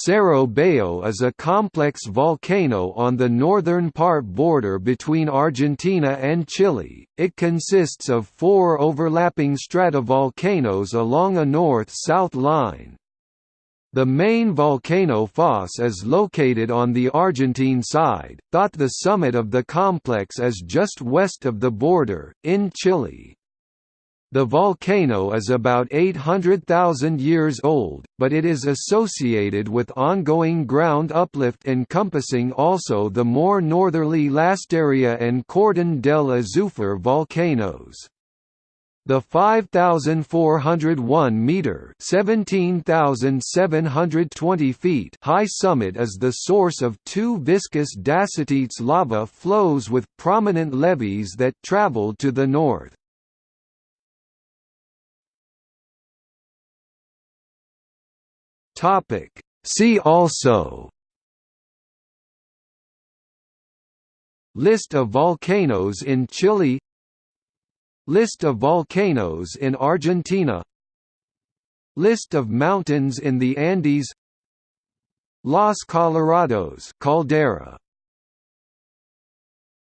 Cerro Bayo is a complex volcano on the northern part border between Argentina and Chile. It consists of four overlapping stratovolcanoes along a north-south line. The main volcano Foz is located on the Argentine side, thought the summit of the complex is just west of the border, in Chile. The volcano is about 800,000 years old, but it is associated with ongoing ground uplift encompassing also the more northerly Lastarria and Cordón del Azufre volcanoes. The 5,401 meter (17,720 feet) high summit is the source of two viscous dacitites lava flows with prominent levees that traveled to the north. Topic. See also List of volcanoes in Chile List of volcanoes in Argentina List of mountains in the Andes Los Colorados caldera